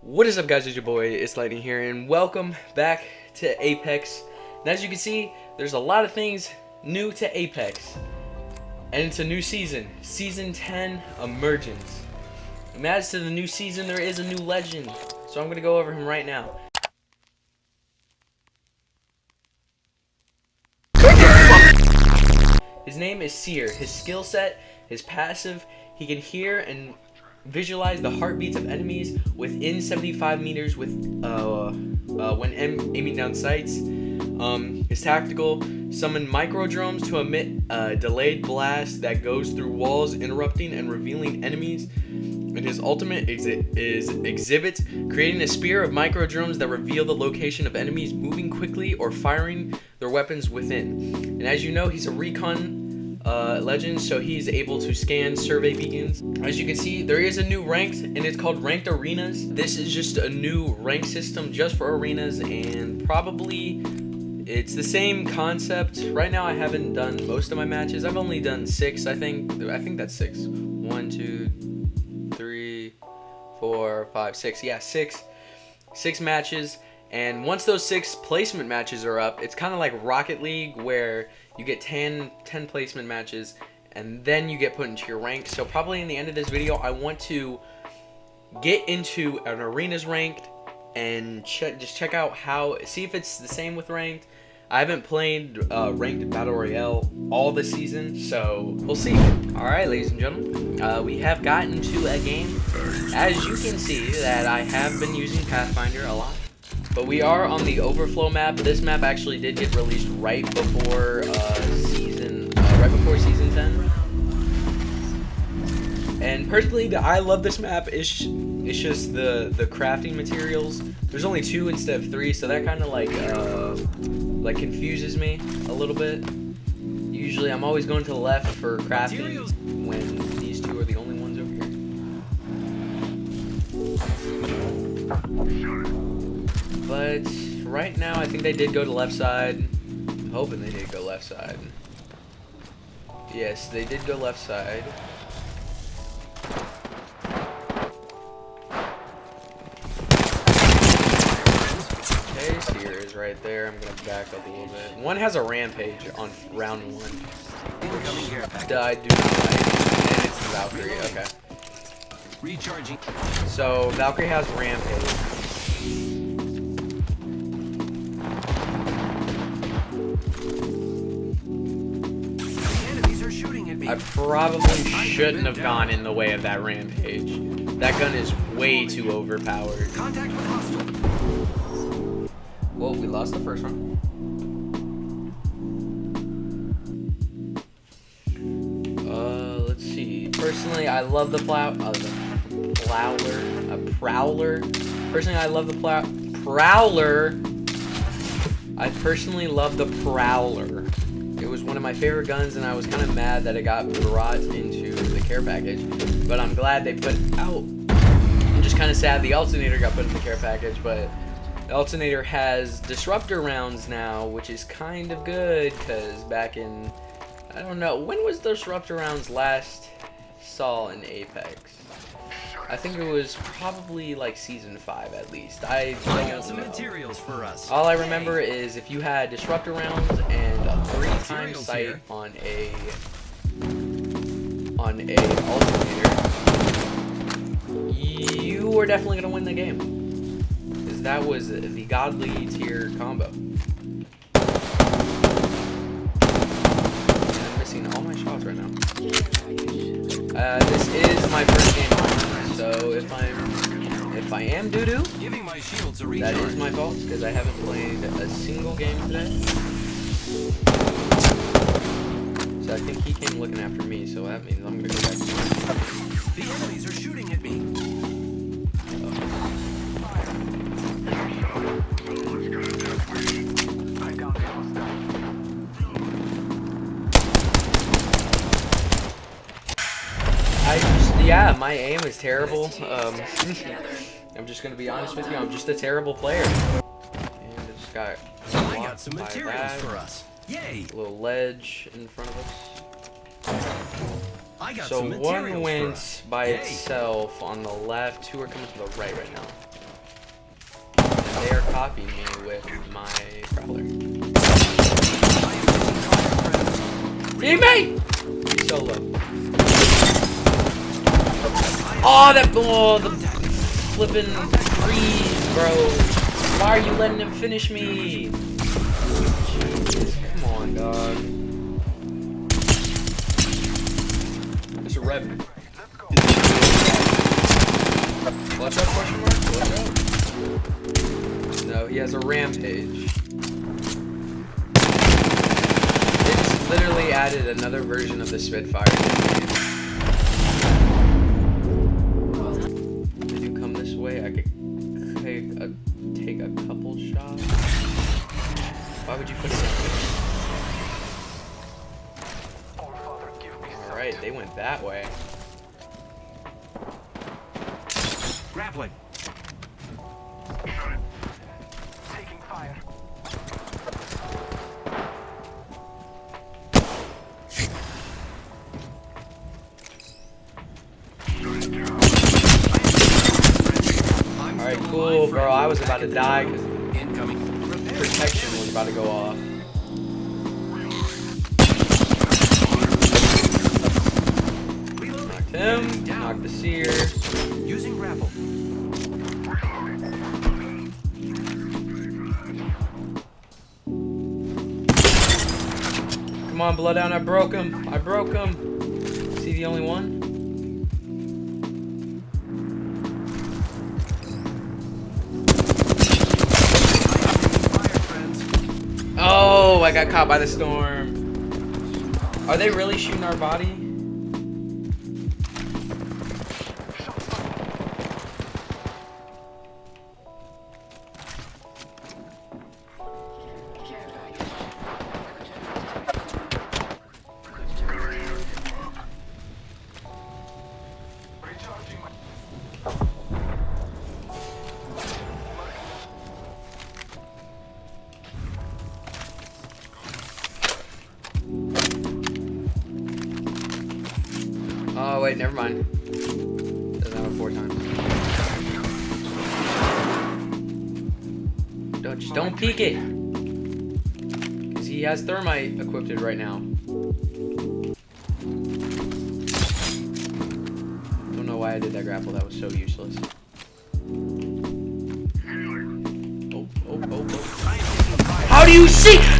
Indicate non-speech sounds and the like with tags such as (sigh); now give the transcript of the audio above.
What is up guys, it's your boy, it's Lightning here, and welcome back to Apex. And as you can see, there's a lot of things new to Apex. And it's a new season, Season 10 Emergence. And as to the new season, there is a new legend. So I'm going to go over him right now. His name is Seer. His skill set, his passive, he can hear and visualize the heartbeats of enemies within 75 meters with uh, uh, when aiming down sights. Um, his tactical summon micro drones to emit a delayed blast that goes through walls, interrupting and revealing enemies. And his ultimate is exhibit, creating a spear of micro drones that reveal the location of enemies moving quickly or firing their weapons within. And as you know, he's a recon uh, legend, so he's able to scan survey beacons. As you can see, there is a new ranked, and it's called Ranked Arenas. This is just a new rank system just for arenas, and probably it's the same concept. Right now, I haven't done most of my matches. I've only done six, I think. I think that's six. One, two, three, four, five, six. Yeah, six. Six matches. And once those six placement matches are up, it's kind of like Rocket League where you get 10, 10 placement matches and then you get put into your rank. So probably in the end of this video, I want to get into an arenas ranked and just check out how, see if it's the same with ranked. I haven't played uh, ranked battle royale all this season, so we'll see. All right, ladies and gentlemen, uh, we have gotten to a game. As you can see, that I have been using Pathfinder a lot. But we are on the Overflow map. This map actually did get released right before uh, season, uh, right before season 10. And personally, I love this map. It's, it's just the the crafting materials. There's only two instead of three, so that kind of like uh, like confuses me a little bit. Usually, I'm always going to the left for crafting when these two are the only ones over here. But right now, I think they did go to left side. I'm hoping they did go left side. Yes, they did go left side. Okay, Seer is right there. I'm gonna back up a little bit. One has a rampage on round one. I do not like. And it's the Valkyrie, okay. Recharging. So Valkyrie has rampage. I probably shouldn't have gone in the way of that rampage. That gun is way too overpowered. Well, we lost the first one. Uh, let's see. Personally, I love the plow. Uh, the prowler. A prowler. Personally, I love the plow. Prowler. I personally love the prowler. One of my favorite guns, and I was kind of mad that it got brought into the care package. But I'm glad they put out. I'm just kind of sad the alternator got put in the care package, but the alternator has disruptor rounds now, which is kind of good, because back in, I don't know, when was disruptor rounds last saw in Apex? I think it was probably like season five at least. I got some know. materials for us. All I remember is if you had disruptor rounds and a three time sight here. on a on a alternator, you were definitely gonna win the game. Because that was the godly tier combo. I'm missing all my shots right now. Uh, this is my first game so if I'm if I am doo doo, that is my fault because I haven't played a single game today. So I think he came looking after me, so that means I'm gonna go back to. The enemies are shooting at me. My aim is terrible. Um, (laughs) I'm just gonna be honest with you. I'm just a terrible player. And I just got. I got some materials for us. Yay! A little ledge in front of us. I got so one went by Yay. itself on the left. Two are coming to the right right now. They are copying me with my prowler. Teammate! He's solo. Oh, that oh, the flipping freeze, bro. Why are you letting him finish me? Jesus, come on, dog. There's a revenant. Watch out, question mark? Watch out. No, he has a rampage. It's literally added another version of the Spitfire. 100%. Alright, they went that way. Grappling. Taking fire. Alright, cool, bro. I was about to die because protection was about to go off. Knocked him, knocked the seer. Using grapple. Come on, Bloodhound, I broke him. I broke him. Is he the only one? I got caught by the storm. Are they really shooting our body? Wait, never mind. Doesn't have a four times. Don't, just don't peek it. Because he has thermite equipped right now. Don't know why I did that grapple. That was so useless. Oh, oh, oh, oh. How do you see?